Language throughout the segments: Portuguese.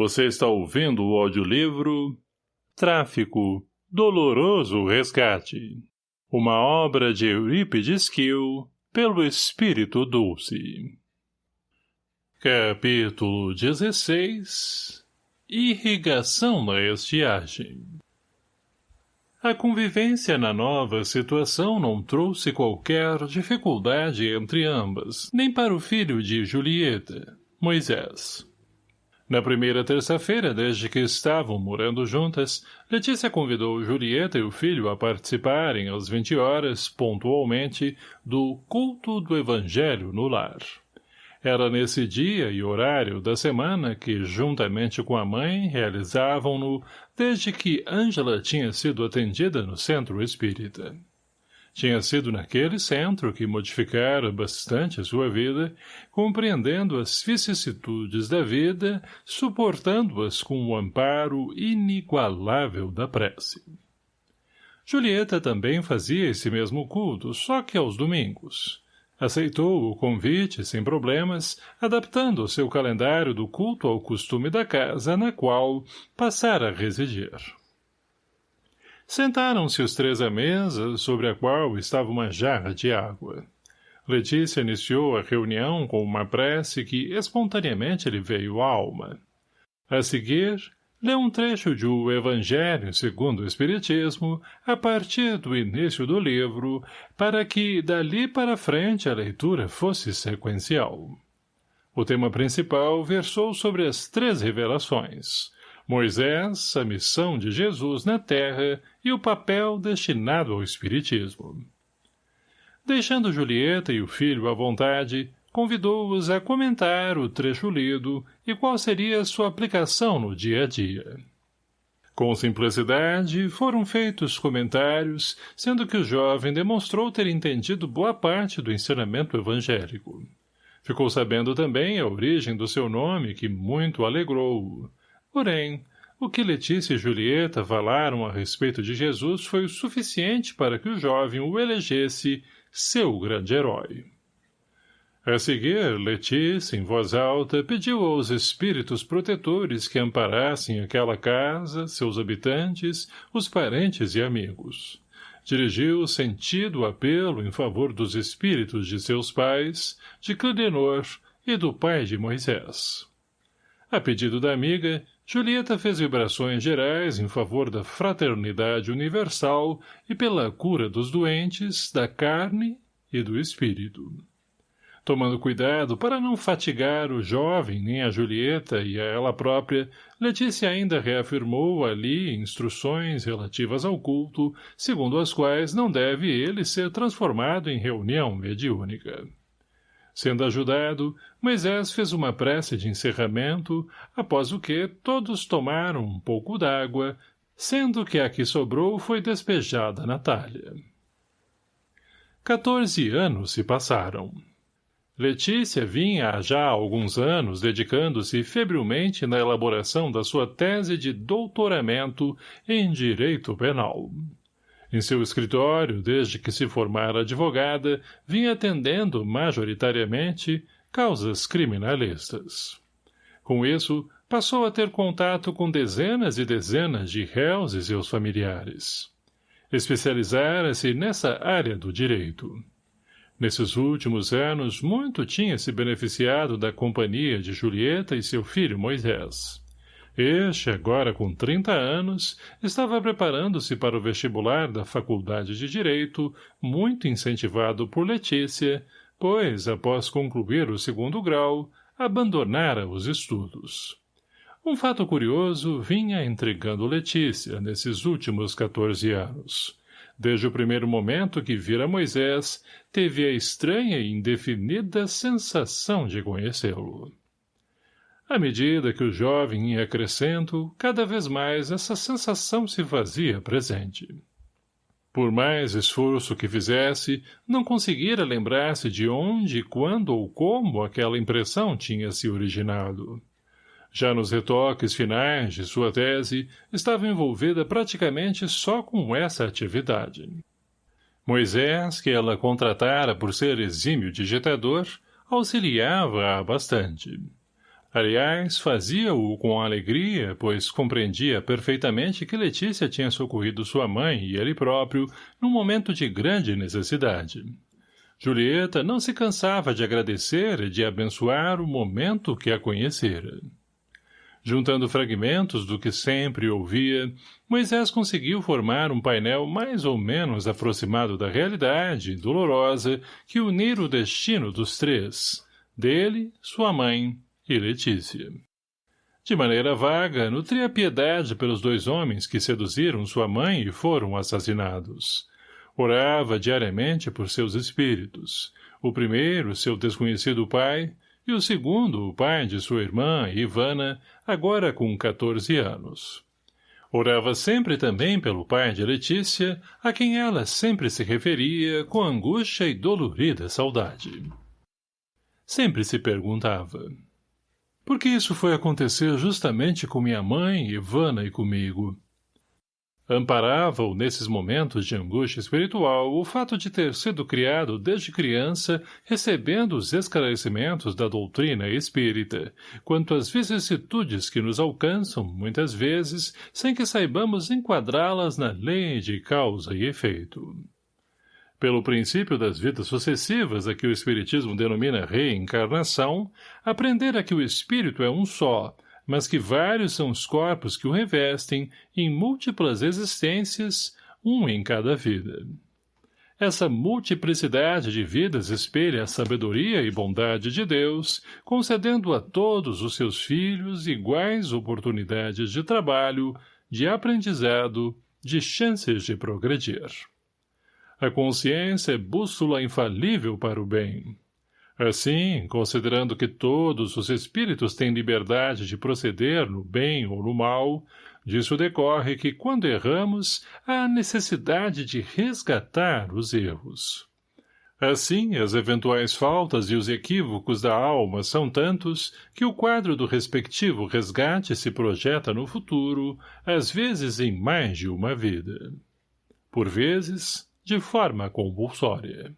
Você está ouvindo o audiolivro Tráfico, Doloroso Resgate. Uma obra de Eurípides Kiel, pelo Espírito Dulce. Capítulo 16 Irrigação na estiagem A convivência na nova situação não trouxe qualquer dificuldade entre ambas, nem para o filho de Julieta, Moisés. Na primeira terça-feira, desde que estavam morando juntas, Letícia convidou Julieta e o filho a participarem às 20 horas, pontualmente, do culto do Evangelho no lar. Era nesse dia e horário da semana que, juntamente com a mãe, realizavam-no desde que Ângela tinha sido atendida no centro espírita. Tinha sido naquele centro que modificara bastante a sua vida, compreendendo as vicissitudes da vida, suportando-as com o amparo inigualável da prece. Julieta também fazia esse mesmo culto, só que aos domingos. Aceitou o convite sem problemas, adaptando o seu calendário do culto ao costume da casa na qual passara a residir. Sentaram-se os três à mesa, sobre a qual estava uma jarra de água. Letícia iniciou a reunião com uma prece que espontaneamente lhe veio à alma. A seguir, leu um trecho de O Evangelho segundo o Espiritismo, a partir do início do livro, para que, dali para frente, a leitura fosse sequencial. O tema principal versou sobre as três revelações, Moisés, a missão de Jesus na Terra e o papel destinado ao Espiritismo. Deixando Julieta e o filho à vontade, convidou-os a comentar o trecho lido e qual seria sua aplicação no dia a dia. Com simplicidade, foram feitos comentários, sendo que o jovem demonstrou ter entendido boa parte do ensinamento evangélico. Ficou sabendo também a origem do seu nome, que muito alegrou-o. Porém, o que Letícia e Julieta falaram a respeito de Jesus foi o suficiente para que o jovem o elegesse seu grande herói. A seguir, Letícia, em voz alta, pediu aos espíritos protetores que amparassem aquela casa, seus habitantes, os parentes e amigos. Dirigiu sentido apelo em favor dos espíritos de seus pais, de Clidenor e do pai de Moisés. A pedido da amiga, Julieta fez vibrações gerais em favor da fraternidade universal e pela cura dos doentes, da carne e do espírito. Tomando cuidado para não fatigar o jovem nem a Julieta e a ela própria, Letícia ainda reafirmou ali instruções relativas ao culto, segundo as quais não deve ele ser transformado em reunião mediúnica. Sendo ajudado, Moisés fez uma prece de encerramento, após o que todos tomaram um pouco d'água, sendo que a que sobrou foi despejada na talha. Quatorze anos se passaram. Letícia vinha há já alguns anos dedicando-se febrilmente na elaboração da sua tese de doutoramento em Direito Penal. Em seu escritório, desde que se formara advogada, vinha atendendo, majoritariamente, causas criminalistas. Com isso, passou a ter contato com dezenas e dezenas de réus e seus familiares. Especializara-se nessa área do direito. Nesses últimos anos, muito tinha se beneficiado da companhia de Julieta e seu filho Moisés. Este, agora com 30 anos, estava preparando-se para o vestibular da Faculdade de Direito, muito incentivado por Letícia, pois, após concluir o segundo grau, abandonara os estudos. Um fato curioso vinha intrigando Letícia nesses últimos 14 anos. Desde o primeiro momento que vira Moisés, teve a estranha e indefinida sensação de conhecê-lo. À medida que o jovem ia crescendo, cada vez mais essa sensação se fazia presente. Por mais esforço que fizesse, não conseguira lembrar-se de onde, quando ou como aquela impressão tinha se originado. Já nos retoques finais de sua tese, estava envolvida praticamente só com essa atividade. Moisés, que ela contratara por ser exímio digitador, auxiliava-a bastante. Aliás, fazia-o com alegria, pois compreendia perfeitamente que Letícia tinha socorrido sua mãe e ele próprio num momento de grande necessidade. Julieta não se cansava de agradecer e de abençoar o momento que a conhecera. Juntando fragmentos do que sempre ouvia, Moisés conseguiu formar um painel mais ou menos aproximado da realidade, dolorosa, que unir o destino dos três, dele, sua mãe e Letícia. De maneira vaga, nutria piedade pelos dois homens que seduziram sua mãe e foram assassinados. Orava diariamente por seus espíritos. O primeiro, seu desconhecido pai, e o segundo, o pai de sua irmã, Ivana, agora com 14 anos. Orava sempre também pelo pai de Letícia, a quem ela sempre se referia com angústia e dolorida saudade. Sempre se perguntava, por que isso foi acontecer justamente com minha mãe, Ivana e comigo? Amparava-o nesses momentos de angústia espiritual o fato de ter sido criado desde criança recebendo os esclarecimentos da doutrina espírita, quanto às vicissitudes que nos alcançam, muitas vezes, sem que saibamos enquadrá-las na lei de causa e efeito. Pelo princípio das vidas sucessivas a que o Espiritismo denomina reencarnação, aprender que o Espírito é um só, mas que vários são os corpos que o revestem em múltiplas existências, um em cada vida. Essa multiplicidade de vidas espelha a sabedoria e bondade de Deus, concedendo a todos os seus filhos iguais oportunidades de trabalho, de aprendizado, de chances de progredir. A consciência é bússola infalível para o bem. Assim, considerando que todos os espíritos têm liberdade de proceder no bem ou no mal, disso decorre que, quando erramos, há necessidade de resgatar os erros. Assim, as eventuais faltas e os equívocos da alma são tantos que o quadro do respectivo resgate se projeta no futuro, às vezes em mais de uma vida. Por vezes, de forma compulsória.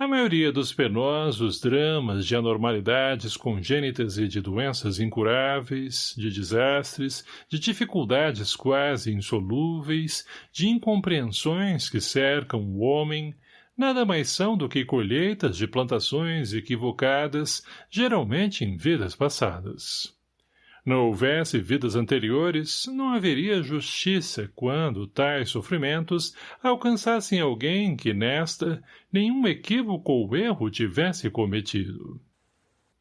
A maioria dos penosos dramas de anormalidades congênitas e de doenças incuráveis, de desastres, de dificuldades quase insolúveis, de incompreensões que cercam o homem, nada mais são do que colheitas de plantações equivocadas, geralmente em vidas passadas. Não houvesse vidas anteriores, não haveria justiça quando tais sofrimentos alcançassem alguém que nesta nenhum equívoco ou erro tivesse cometido.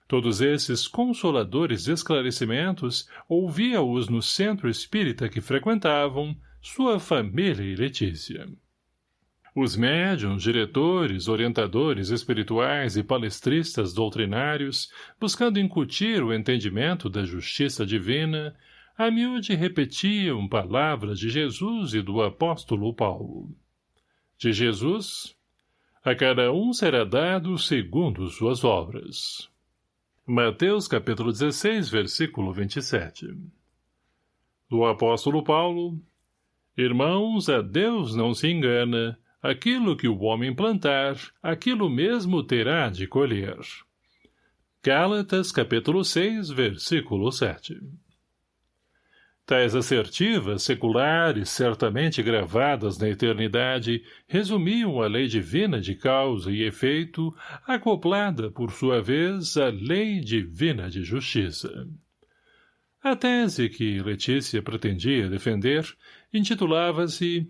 Todos esses consoladores esclarecimentos ouvia-os no centro espírita que frequentavam, sua família e Letícia. Os médiums, diretores, orientadores espirituais e palestristas doutrinários, buscando incutir o entendimento da justiça divina, a miúde repetiam palavras de Jesus e do apóstolo Paulo. De Jesus, a cada um será dado segundo suas obras. Mateus capítulo 16, versículo 27 Do apóstolo Paulo, Irmãos, a Deus não se engana, Aquilo que o homem plantar, aquilo mesmo terá de colher. Gálatas, capítulo 6, versículo 7 Tais assertivas, seculares, certamente gravadas na eternidade, resumiam a lei divina de causa e efeito, acoplada, por sua vez, à lei divina de justiça. A tese que Letícia pretendia defender intitulava-se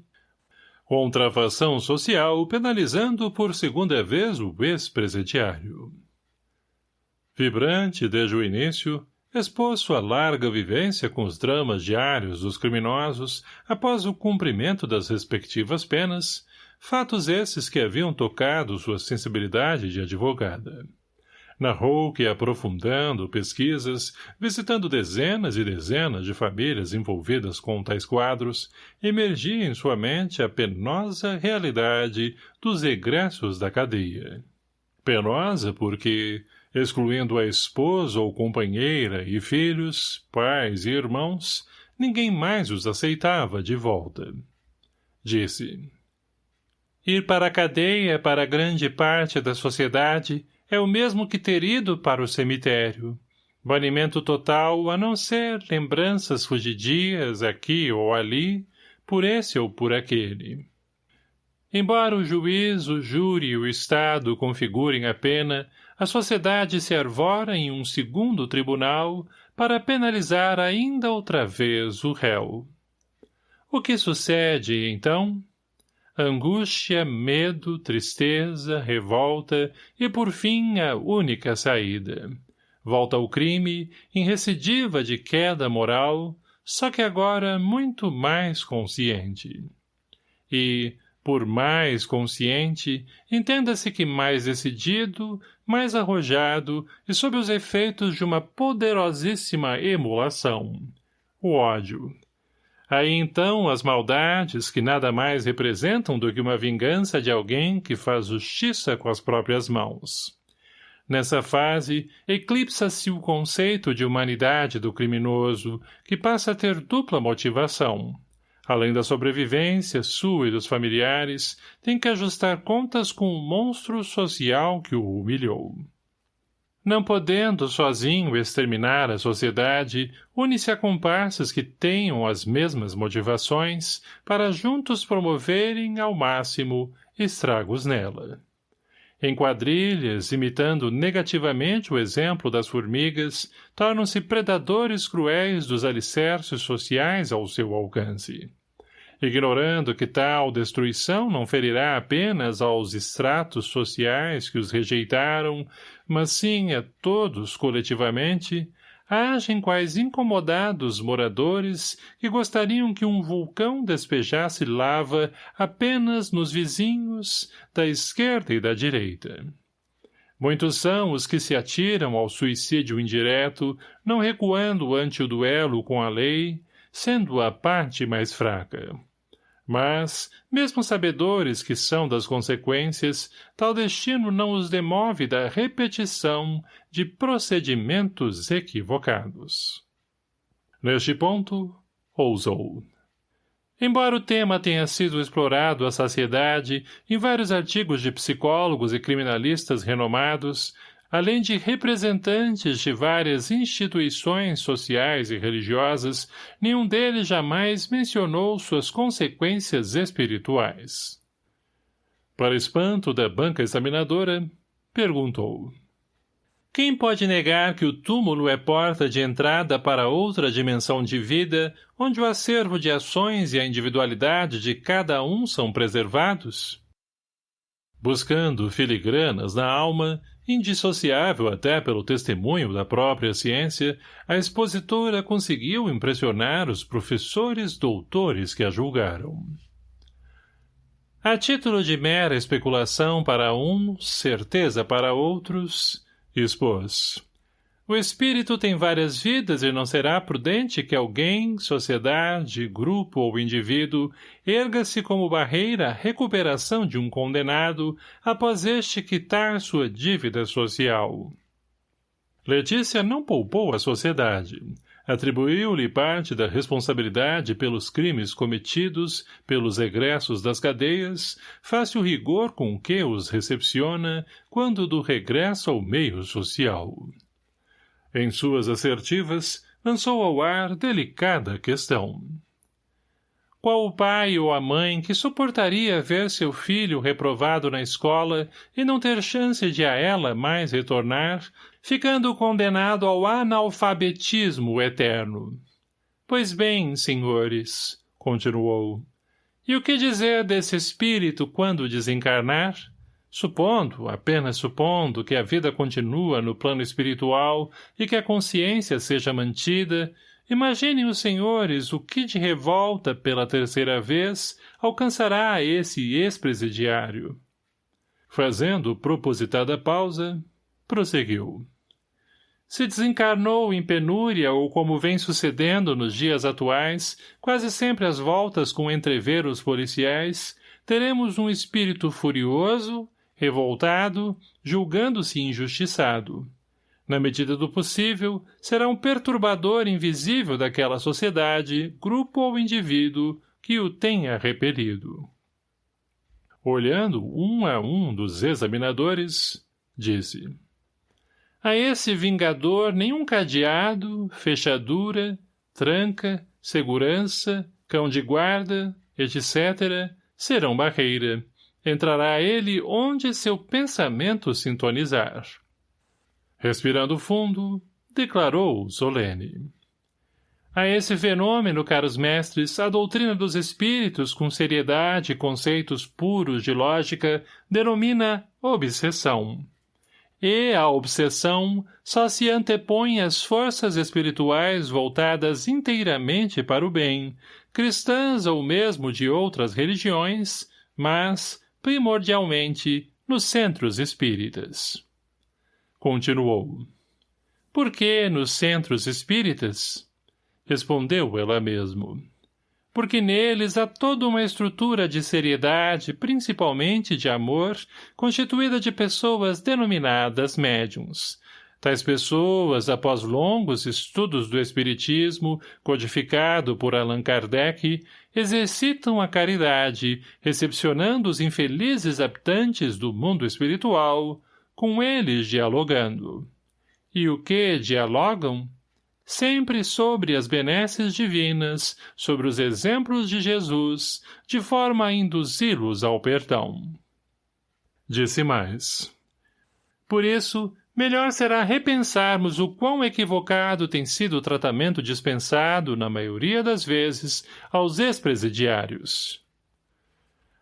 Contrafação social penalizando por segunda vez o ex-presidiário. Vibrante desde o início, expôs sua larga vivência com os dramas diários dos criminosos após o cumprimento das respectivas penas, fatos esses que haviam tocado sua sensibilidade de advogada narrou que, aprofundando pesquisas, visitando dezenas e dezenas de famílias envolvidas com tais quadros, emergia em sua mente a penosa realidade dos egressos da cadeia. Penosa porque, excluindo a esposa ou companheira e filhos, pais e irmãos, ninguém mais os aceitava de volta. Disse, Ir para a cadeia para grande parte da sociedade é o mesmo que ter ido para o cemitério. Banimento total, a não ser lembranças fugidias aqui ou ali, por esse ou por aquele. Embora o juiz, o júri e o Estado configurem a pena, a sociedade se arvora em um segundo tribunal para penalizar ainda outra vez o réu. O que sucede, então? Angústia, medo, tristeza, revolta e, por fim, a única saída. Volta ao crime, em recidiva de queda moral, só que agora muito mais consciente. E, por mais consciente, entenda-se que mais decidido, mais arrojado e sob os efeitos de uma poderosíssima emulação. O ódio. Aí então as maldades, que nada mais representam do que uma vingança de alguém que faz justiça com as próprias mãos. Nessa fase, eclipsa-se o conceito de humanidade do criminoso, que passa a ter dupla motivação. Além da sobrevivência sua e dos familiares, tem que ajustar contas com o monstro social que o humilhou. Não podendo sozinho exterminar a sociedade, une-se a comparsas que tenham as mesmas motivações para juntos promoverem, ao máximo, estragos nela. Em quadrilhas, imitando negativamente o exemplo das formigas, tornam-se predadores cruéis dos alicerces sociais ao seu alcance ignorando que tal destruição não ferirá apenas aos estratos sociais que os rejeitaram, mas sim a todos coletivamente, agem quais incomodados moradores que gostariam que um vulcão despejasse lava apenas nos vizinhos da esquerda e da direita. Muitos são os que se atiram ao suicídio indireto, não recuando ante o duelo com a lei, sendo a parte mais fraca. Mas, mesmo sabedores que são das consequências, tal destino não os demove da repetição de procedimentos equivocados. Neste ponto, ousou. Embora o tema tenha sido explorado à saciedade em vários artigos de psicólogos e criminalistas renomados, além de representantes de várias instituições sociais e religiosas, nenhum deles jamais mencionou suas consequências espirituais. Para espanto da banca examinadora, perguntou. Quem pode negar que o túmulo é porta de entrada para outra dimensão de vida, onde o acervo de ações e a individualidade de cada um são preservados? Buscando filigranas na alma, Indissociável até pelo testemunho da própria ciência, a expositora conseguiu impressionar os professores doutores que a julgaram. A título de mera especulação para uns, certeza para outros, expôs. O espírito tem várias vidas e não será prudente que alguém, sociedade, grupo ou indivíduo erga-se como barreira à recuperação de um condenado após este quitar sua dívida social. Letícia não poupou a sociedade. Atribuiu-lhe parte da responsabilidade pelos crimes cometidos, pelos egressos das cadeias, face o rigor com que os recepciona quando do regresso ao meio social. Em suas assertivas, lançou ao ar delicada questão. Qual o pai ou a mãe que suportaria ver seu filho reprovado na escola e não ter chance de a ela mais retornar, ficando condenado ao analfabetismo eterno? Pois bem, senhores, continuou, e o que dizer desse espírito quando desencarnar? Supondo, apenas supondo, que a vida continua no plano espiritual e que a consciência seja mantida, imaginem os senhores o que de revolta pela terceira vez alcançará esse ex-presidiário. Fazendo propositada pausa, prosseguiu. Se desencarnou em penúria ou como vem sucedendo nos dias atuais, quase sempre às voltas com entreveros policiais, teremos um espírito furioso, revoltado, julgando-se injustiçado. Na medida do possível, será um perturbador invisível daquela sociedade, grupo ou indivíduo que o tenha repelido. Olhando um a um dos examinadores, disse A esse vingador nenhum cadeado, fechadura, tranca, segurança, cão de guarda, etc., serão barreira. Entrará ele onde seu pensamento sintonizar. Respirando fundo, declarou solene. A esse fenômeno, caros mestres, a doutrina dos espíritos, com seriedade e conceitos puros de lógica, denomina obsessão. E a obsessão só se antepõe às forças espirituais voltadas inteiramente para o bem, cristãs ou mesmo de outras religiões, mas, primordialmente, nos centros espíritas. Continuou. Por que nos centros espíritas? Respondeu ela mesmo. Porque neles há toda uma estrutura de seriedade, principalmente de amor, constituída de pessoas denominadas médiums. Tais pessoas, após longos estudos do Espiritismo, codificado por Allan Kardec, exercitam a caridade, recepcionando os infelizes habitantes do mundo espiritual, com eles dialogando. E o que dialogam? sempre sobre as benesses divinas, sobre os exemplos de Jesus, de forma a induzi-los ao perdão. Disse mais. Por isso, melhor será repensarmos o quão equivocado tem sido o tratamento dispensado, na maioria das vezes, aos ex-presidiários.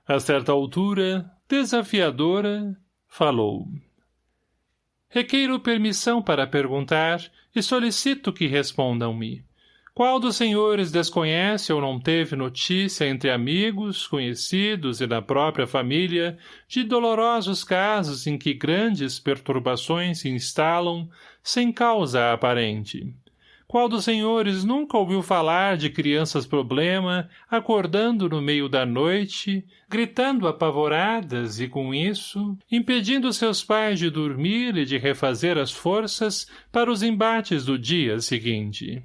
A certa altura, desafiadora, falou. Requeiro permissão para perguntar e solicito que respondam-me. Qual dos senhores desconhece ou não teve notícia entre amigos, conhecidos e da própria família de dolorosos casos em que grandes perturbações se instalam sem causa aparente? Qual dos senhores nunca ouviu falar de crianças-problema, acordando no meio da noite, gritando apavoradas e, com isso, impedindo seus pais de dormir e de refazer as forças para os embates do dia seguinte?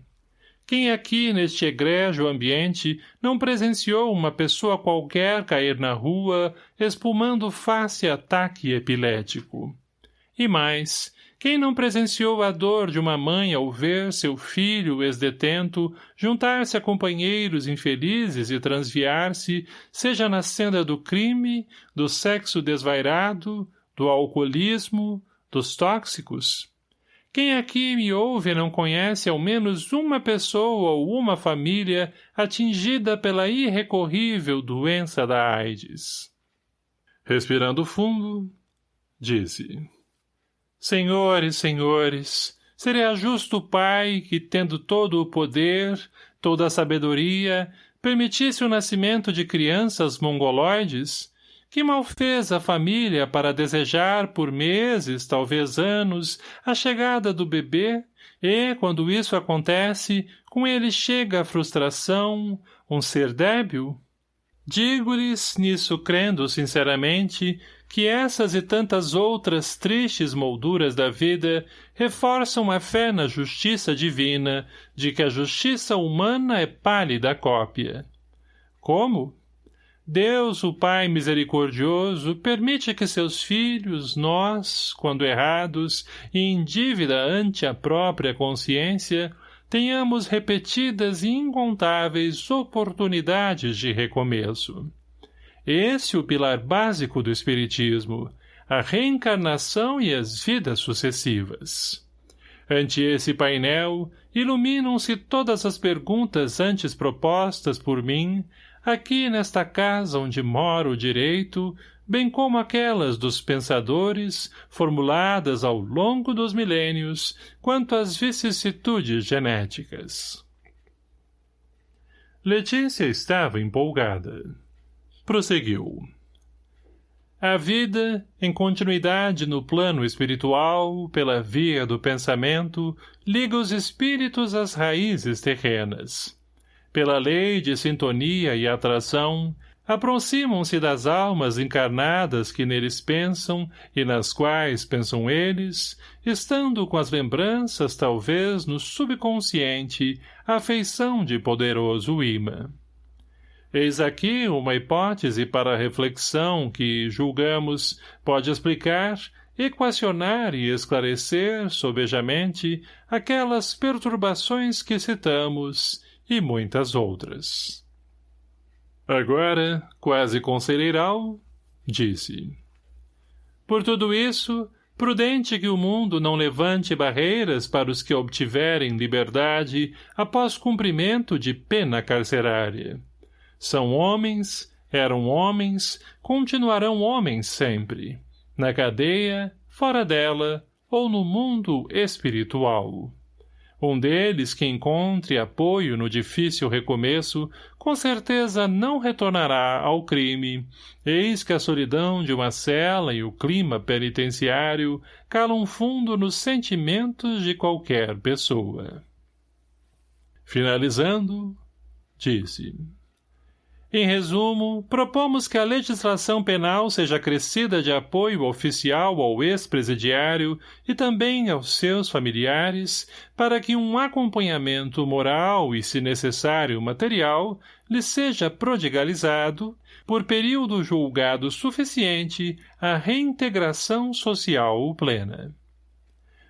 Quem aqui, neste egrégio ambiente, não presenciou uma pessoa qualquer cair na rua, espumando face ataque epilético? E mais, quem não presenciou a dor de uma mãe ao ver seu filho ex-detento juntar-se a companheiros infelizes e transviar-se, seja na senda do crime, do sexo desvairado, do alcoolismo, dos tóxicos? Quem aqui me ouve não conhece ao menos uma pessoa ou uma família atingida pela irrecorrível doença da AIDS? Respirando fundo, disse... Senhores, senhores, seria justo o Pai que, tendo todo o poder, toda a sabedoria, permitisse o nascimento de crianças mongoloides? Que mal fez a família para desejar por meses, talvez anos, a chegada do bebê, e, quando isso acontece, com ele chega a frustração, um ser débil? Digo-lhes, nisso crendo sinceramente, que essas e tantas outras tristes molduras da vida reforçam a fé na justiça divina, de que a justiça humana é pálida cópia. Como? Deus, o Pai misericordioso, permite que seus filhos, nós, quando errados e em dívida ante a própria consciência, tenhamos repetidas e incontáveis oportunidades de recomeço. Esse o pilar básico do Espiritismo, a reencarnação e as vidas sucessivas. Ante esse painel, iluminam-se todas as perguntas antes propostas por mim, aqui nesta casa onde moro direito, bem como aquelas dos pensadores, formuladas ao longo dos milênios, quanto às vicissitudes genéticas. Letícia estava empolgada prosseguiu. A vida, em continuidade no plano espiritual, pela via do pensamento, liga os espíritos às raízes terrenas. Pela lei de sintonia e atração, aproximam-se das almas encarnadas que neles pensam e nas quais pensam eles, estando com as lembranças, talvez, no subconsciente, a feição de poderoso imã. Eis aqui uma hipótese para reflexão que, julgamos, pode explicar, equacionar e esclarecer, sobejamente, aquelas perturbações que citamos e muitas outras. Agora, quase conselheiral, disse. Por tudo isso, prudente que o mundo não levante barreiras para os que obtiverem liberdade após cumprimento de pena carcerária. São homens, eram homens, continuarão homens sempre, na cadeia, fora dela ou no mundo espiritual. Um deles que encontre apoio no difícil recomeço, com certeza não retornará ao crime. Eis que a solidão de uma cela e o clima penitenciário calam fundo nos sentimentos de qualquer pessoa. Finalizando, disse... Em resumo, propomos que a legislação penal seja acrescida de apoio oficial ao ex-presidiário e também aos seus familiares, para que um acompanhamento moral e, se necessário, material, lhe seja prodigalizado, por período julgado suficiente, a reintegração social plena.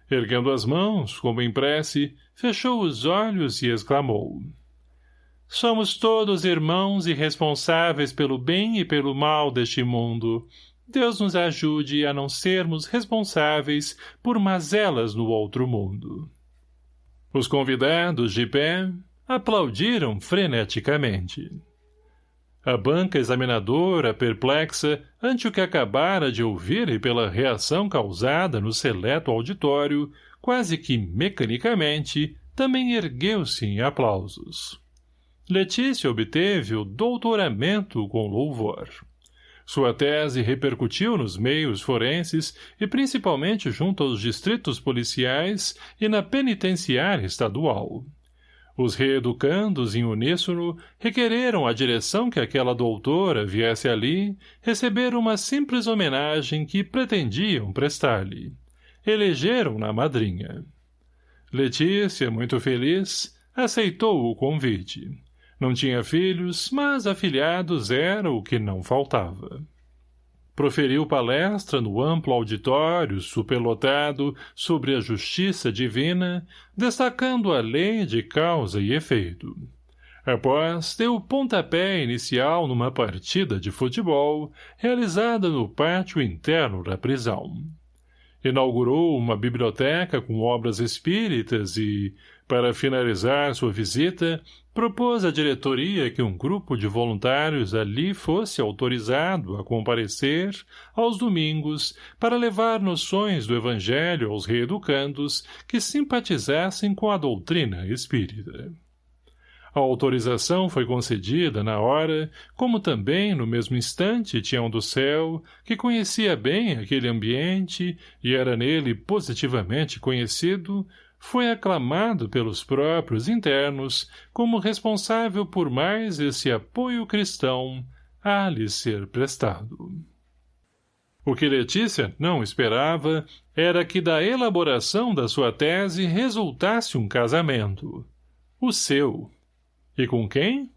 Erguendo as mãos, como em prece, fechou os olhos e exclamou — Somos todos irmãos e responsáveis pelo bem e pelo mal deste mundo. Deus nos ajude a não sermos responsáveis por mazelas no outro mundo. Os convidados, de pé, aplaudiram freneticamente. A banca examinadora, perplexa, ante o que acabara de ouvir e pela reação causada no seleto auditório, quase que mecanicamente, também ergueu-se em aplausos. Letícia obteve o doutoramento com louvor. Sua tese repercutiu nos meios forenses e principalmente junto aos distritos policiais e na penitenciária estadual. Os reeducandos, em uníssono, requereram a direção que aquela doutora viesse ali receber uma simples homenagem que pretendiam prestar-lhe. Elegeram-na madrinha. Letícia, muito feliz, aceitou o convite. Não tinha filhos, mas afilhados era o que não faltava. Proferiu palestra no amplo auditório superlotado sobre a justiça divina, destacando a lei de causa e efeito. Após, deu pontapé inicial numa partida de futebol realizada no pátio interno da prisão. Inaugurou uma biblioteca com obras espíritas e, para finalizar sua visita, propôs à diretoria que um grupo de voluntários ali fosse autorizado a comparecer aos domingos para levar noções do evangelho aos reeducandos que simpatizassem com a doutrina espírita. A autorização foi concedida na hora, como também, no mesmo instante, Tião do Céu, que conhecia bem aquele ambiente e era nele positivamente conhecido, foi aclamado pelos próprios internos como responsável por mais esse apoio cristão a lhe ser prestado. O que Letícia não esperava era que da elaboração da sua tese resultasse um casamento. O seu. E com quem?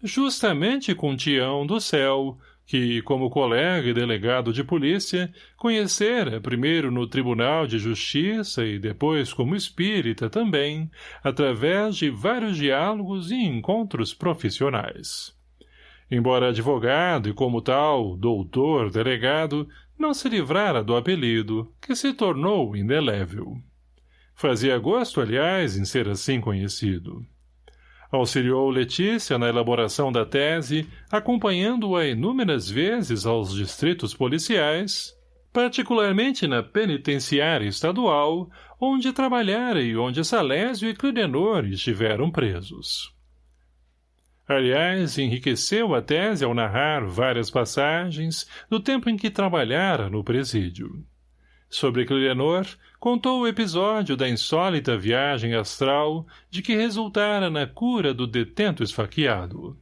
Justamente com Tião do Céu, que, como colega e delegado de polícia, conhecera primeiro no Tribunal de Justiça e depois como espírita também, através de vários diálogos e encontros profissionais. Embora advogado e como tal, doutor, delegado, não se livrara do apelido, que se tornou indelével. Fazia gosto, aliás, em ser assim conhecido. Auxiliou Letícia na elaboração da tese, acompanhando-a inúmeras vezes aos distritos policiais, particularmente na penitenciária estadual, onde trabalhara e onde Salésio e Clidenor estiveram presos. Aliás, enriqueceu a tese ao narrar várias passagens do tempo em que trabalhara no presídio. Sobre Clilenor, contou o episódio da insólita viagem astral de que resultara na cura do detento esfaqueado.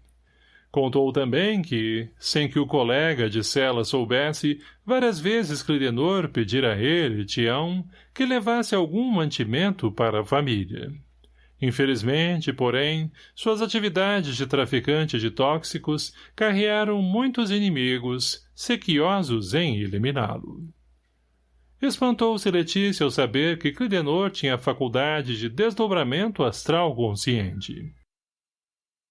Contou também que, sem que o colega de cela soubesse, várias vezes Clidenor pedira a ele, Tião, que levasse algum mantimento para a família. Infelizmente, porém, suas atividades de traficante de tóxicos carrearam muitos inimigos, sequiosos em eliminá-lo. Espantou-se Letícia ao saber que Clidenor tinha a faculdade de desdobramento astral consciente.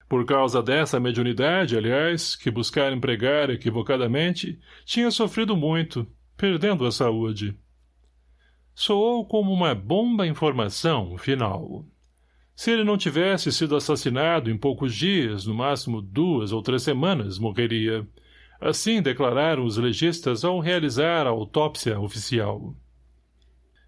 Por causa dessa mediunidade, aliás, que buscara empregar equivocadamente, tinha sofrido muito, perdendo a saúde. Soou como uma bomba informação final. Se ele não tivesse sido assassinado em poucos dias, no máximo duas ou três semanas, morreria. Assim declararam os legistas ao realizar a autópsia oficial.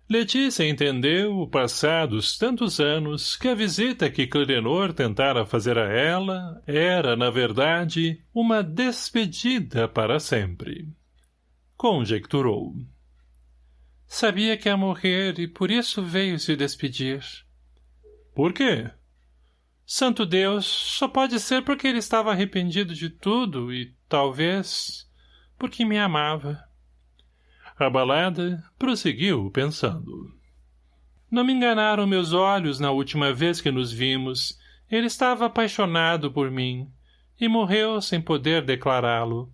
Letícia entendeu, passados tantos anos, que a visita que Clarenor tentara fazer a ela era, na verdade, uma despedida para sempre. Conjecturou. Sabia que ia morrer e por isso veio se despedir. Por quê? Santo Deus, só pode ser porque ele estava arrependido de tudo e, talvez, porque me amava. Abalada, prosseguiu pensando. Não me enganaram meus olhos na última vez que nos vimos. Ele estava apaixonado por mim e morreu sem poder declará-lo.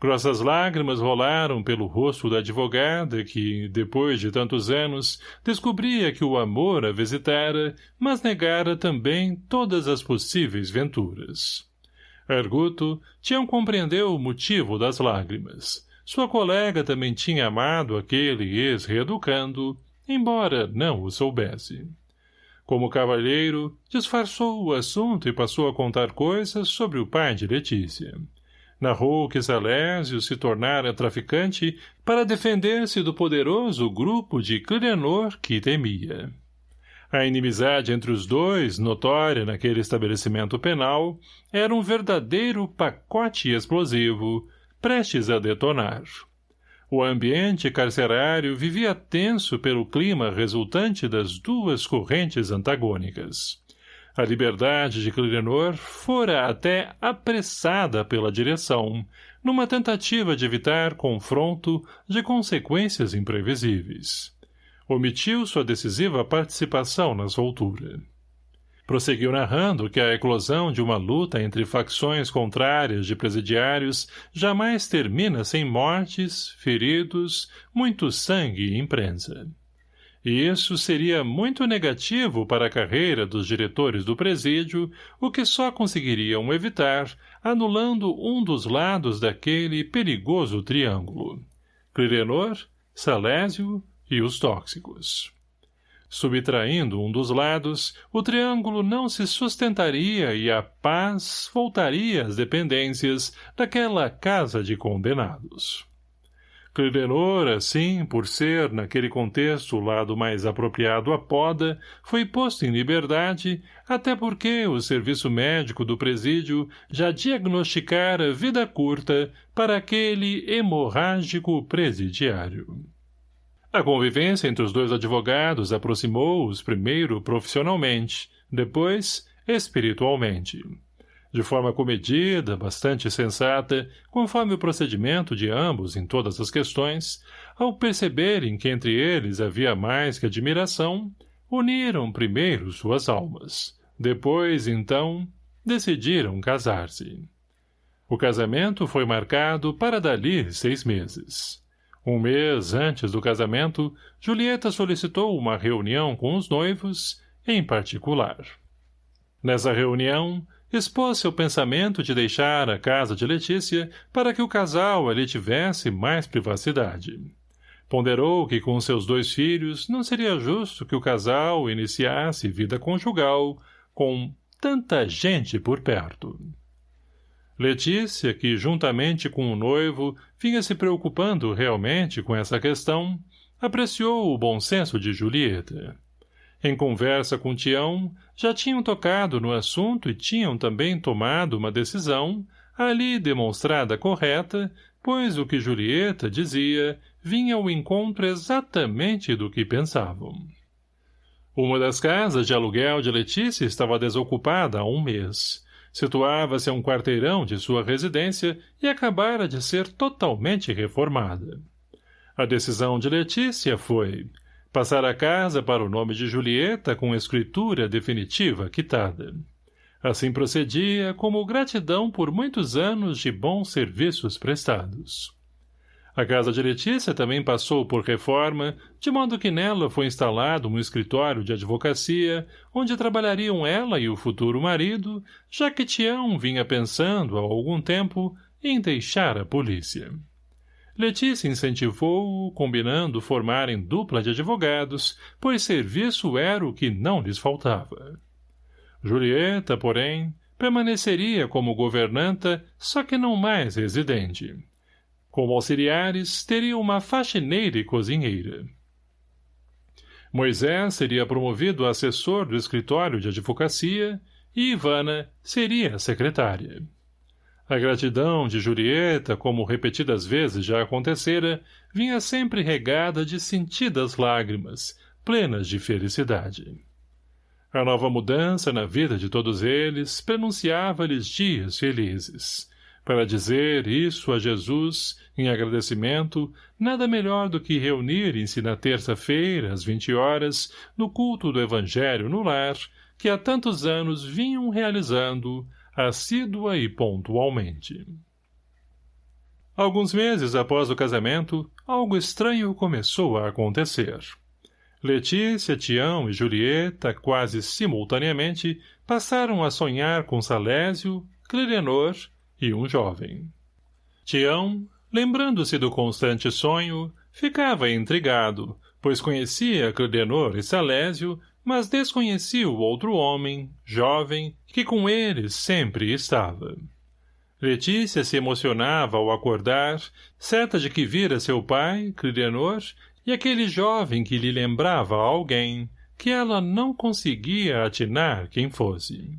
Grossas lágrimas rolaram pelo rosto da advogada que, depois de tantos anos, descobria que o amor a visitara, mas negara também todas as possíveis venturas. Arguto tinha compreendeu o motivo das lágrimas. Sua colega também tinha amado aquele ex-reeducando, embora não o soubesse. Como cavalheiro, disfarçou o assunto e passou a contar coisas sobre o pai de Letícia narrou que Salésio se tornara traficante para defender-se do poderoso grupo de Clirenor que temia. A inimizade entre os dois, notória naquele estabelecimento penal, era um verdadeiro pacote explosivo, prestes a detonar. O ambiente carcerário vivia tenso pelo clima resultante das duas correntes antagônicas. A liberdade de Clirenor fora até apressada pela direção, numa tentativa de evitar confronto de consequências imprevisíveis. Omitiu sua decisiva participação na soltura. Prosseguiu narrando que a eclosão de uma luta entre facções contrárias de presidiários jamais termina sem mortes, feridos, muito sangue e imprensa e isso seria muito negativo para a carreira dos diretores do presídio, o que só conseguiriam evitar, anulando um dos lados daquele perigoso triângulo. Clirenor, Salésio e os tóxicos. Subtraindo um dos lados, o triângulo não se sustentaria e a paz voltaria às dependências daquela casa de condenados. Clidenor, assim, por ser, naquele contexto, o lado mais apropriado à poda, foi posto em liberdade, até porque o serviço médico do presídio já diagnosticara vida curta para aquele hemorrágico presidiário. A convivência entre os dois advogados aproximou-os primeiro profissionalmente, depois espiritualmente de forma comedida, bastante sensata, conforme o procedimento de ambos em todas as questões, ao perceberem que entre eles havia mais que admiração, uniram primeiro suas almas. Depois, então, decidiram casar-se. O casamento foi marcado para dali seis meses. Um mês antes do casamento, Julieta solicitou uma reunião com os noivos, em particular. Nessa reunião, expôs seu pensamento de deixar a casa de Letícia para que o casal ali tivesse mais privacidade. Ponderou que com seus dois filhos não seria justo que o casal iniciasse vida conjugal com tanta gente por perto. Letícia, que juntamente com o noivo vinha se preocupando realmente com essa questão, apreciou o bom senso de Julieta. Em conversa com Tião, já tinham tocado no assunto e tinham também tomado uma decisão, ali demonstrada correta, pois o que Julieta dizia vinha ao encontro exatamente do que pensavam. Uma das casas de aluguel de Letícia estava desocupada há um mês. Situava-se a um quarteirão de sua residência e acabara de ser totalmente reformada. A decisão de Letícia foi Passar a casa para o nome de Julieta com escritura definitiva quitada. Assim procedia como gratidão por muitos anos de bons serviços prestados. A casa de Letícia também passou por reforma, de modo que nela foi instalado um escritório de advocacia, onde trabalhariam ela e o futuro marido, já que Tião vinha pensando há algum tempo em deixar a polícia. Letícia incentivou-o, combinando formarem dupla de advogados, pois serviço era o que não lhes faltava. Julieta, porém, permaneceria como governanta, só que não mais residente. Como auxiliares, teria uma faxineira e cozinheira. Moisés seria promovido a assessor do escritório de advocacia e Ivana seria secretária. A gratidão de Julieta, como repetidas vezes já acontecera, vinha sempre regada de sentidas lágrimas, plenas de felicidade. A nova mudança na vida de todos eles prenunciava-lhes dias felizes. Para dizer isso a Jesus, em agradecimento, nada melhor do que reunirem-se na terça-feira, às vinte horas, no culto do Evangelho no lar, que há tantos anos vinham realizando, assídua e pontualmente. Alguns meses após o casamento, algo estranho começou a acontecer. Letícia, Tião e Julieta, quase simultaneamente, passaram a sonhar com Salésio, Clirenor e um jovem. Tião, lembrando-se do constante sonho, ficava intrigado, pois conhecia Clidenor e Salésio mas desconhecia o outro homem, jovem, que com eles sempre estava. Letícia se emocionava ao acordar, certa de que vira seu pai, Clidenor, e aquele jovem que lhe lembrava alguém, que ela não conseguia atinar quem fosse.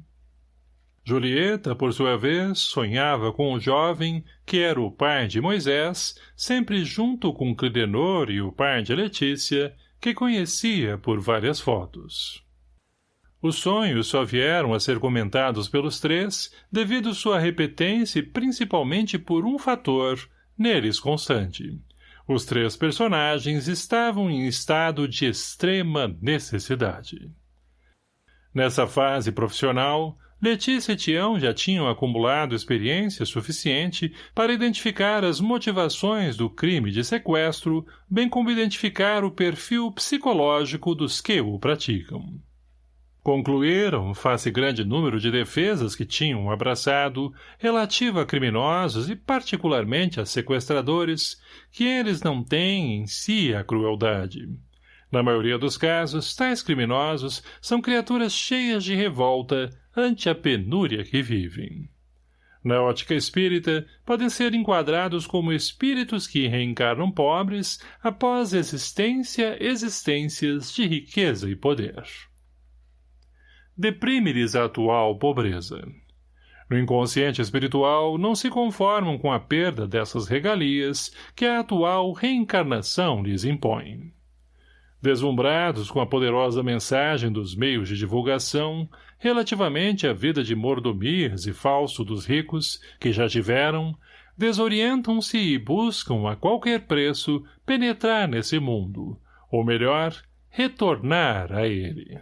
Julieta, por sua vez, sonhava com o jovem, que era o pai de Moisés, sempre junto com Clidenor e o pai de Letícia, que conhecia por várias fotos. Os sonhos só vieram a ser comentados pelos três devido sua repetência principalmente por um fator, neles constante. Os três personagens estavam em estado de extrema necessidade. Nessa fase profissional, Letícia e Tião já tinham acumulado experiência suficiente para identificar as motivações do crime de sequestro, bem como identificar o perfil psicológico dos que o praticam. Concluíram, face grande número de defesas que tinham abraçado, relativo a criminosos e particularmente a sequestradores, que eles não têm em si a crueldade. Na maioria dos casos, tais criminosos são criaturas cheias de revolta, ante a penúria que vivem. Na ótica espírita, podem ser enquadrados como espíritos que reencarnam pobres após existência existências de riqueza e poder. Deprime-lhes a atual pobreza. No inconsciente espiritual, não se conformam com a perda dessas regalias que a atual reencarnação lhes impõe. Deslumbrados com a poderosa mensagem dos meios de divulgação, relativamente à vida de mordomias e falso dos ricos, que já tiveram, desorientam-se e buscam a qualquer preço penetrar nesse mundo, ou melhor, retornar a ele.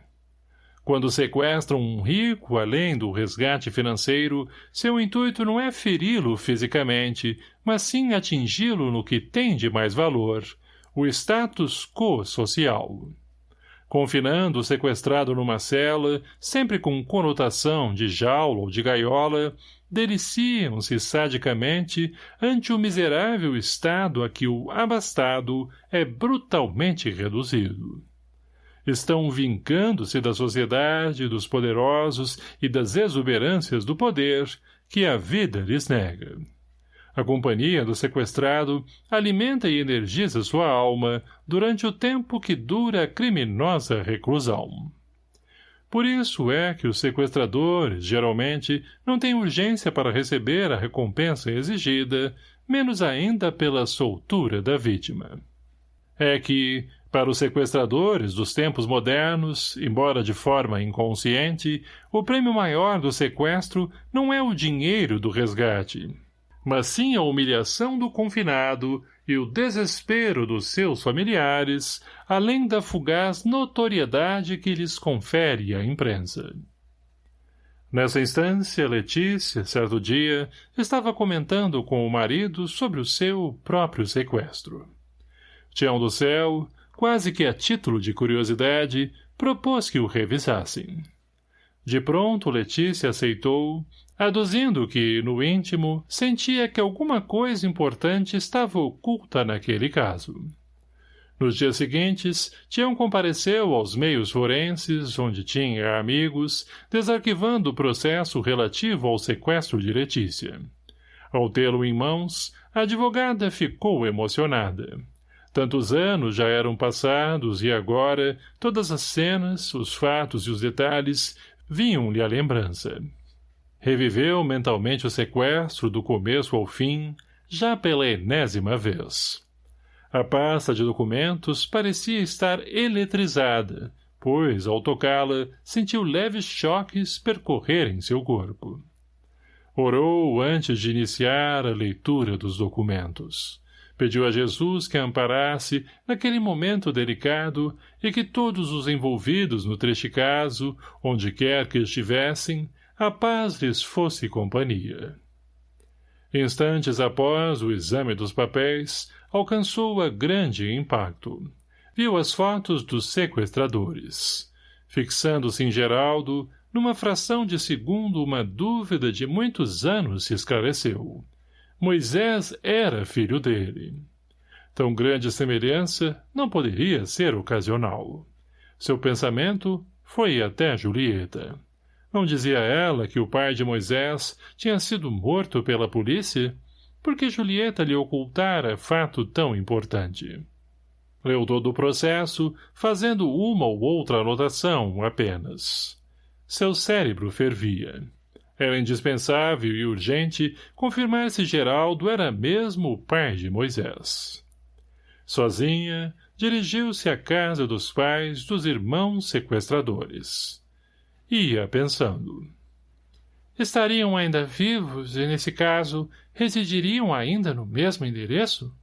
Quando sequestram um rico além do resgate financeiro, seu intuito não é feri-lo fisicamente, mas sim atingi-lo no que tem de mais valor, o status quo social. Confinando o sequestrado numa cela, sempre com conotação de jaula ou de gaiola, deliciam-se sadicamente ante o miserável estado a que o abastado é brutalmente reduzido. Estão vincando-se da sociedade, dos poderosos e das exuberâncias do poder que a vida lhes nega. A companhia do sequestrado alimenta e energiza sua alma durante o tempo que dura a criminosa reclusão. Por isso é que os sequestradores, geralmente, não têm urgência para receber a recompensa exigida, menos ainda pela soltura da vítima. É que, para os sequestradores dos tempos modernos, embora de forma inconsciente, o prêmio maior do sequestro não é o dinheiro do resgate, mas sim a humilhação do confinado e o desespero dos seus familiares, além da fugaz notoriedade que lhes confere a imprensa. Nessa instância, Letícia, certo dia, estava comentando com o marido sobre o seu próprio sequestro. Tião do Céu, quase que a título de curiosidade, propôs que o revisassem. De pronto, Letícia aceitou, aduzindo que, no íntimo, sentia que alguma coisa importante estava oculta naquele caso. Nos dias seguintes, Tião compareceu aos meios forenses, onde tinha amigos, desarquivando o processo relativo ao sequestro de Letícia. Ao tê-lo em mãos, a advogada ficou emocionada. Tantos anos já eram passados e agora todas as cenas, os fatos e os detalhes vinham-lhe à lembrança. Reviveu mentalmente o sequestro do começo ao fim, já pela enésima vez. A pasta de documentos parecia estar eletrizada, pois, ao tocá-la, sentiu leves choques percorrerem seu corpo. Orou antes de iniciar a leitura dos documentos. Pediu a Jesus que a amparasse naquele momento delicado e que todos os envolvidos no triste caso, onde quer que estivessem, a paz lhes fosse companhia. Instantes após o exame dos papéis, alcançou-a grande impacto. Viu as fotos dos sequestradores. Fixando-se em Geraldo, numa fração de segundo uma dúvida de muitos anos se esclareceu. Moisés era filho dele. Tão grande semelhança não poderia ser ocasional. Seu pensamento foi até Julieta. Não dizia ela que o pai de Moisés tinha sido morto pela polícia? Porque Julieta lhe ocultara fato tão importante. Leu todo o processo, fazendo uma ou outra anotação apenas. Seu cérebro fervia. Era indispensável e urgente confirmar se Geraldo era mesmo o pai de Moisés. Sozinha, dirigiu-se à casa dos pais dos irmãos sequestradores. Ia pensando. Estariam ainda vivos e, nesse caso, residiriam ainda no mesmo endereço?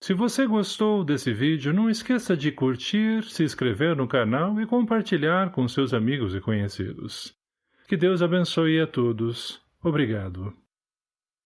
Se você gostou desse vídeo, não esqueça de curtir, se inscrever no canal e compartilhar com seus amigos e conhecidos. Que Deus abençoe a todos. Obrigado.